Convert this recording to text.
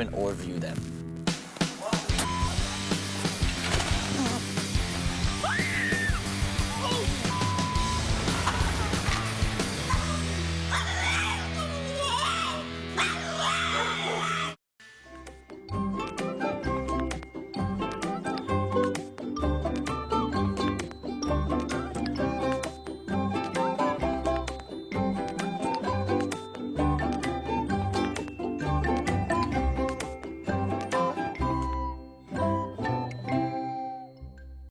open or view them.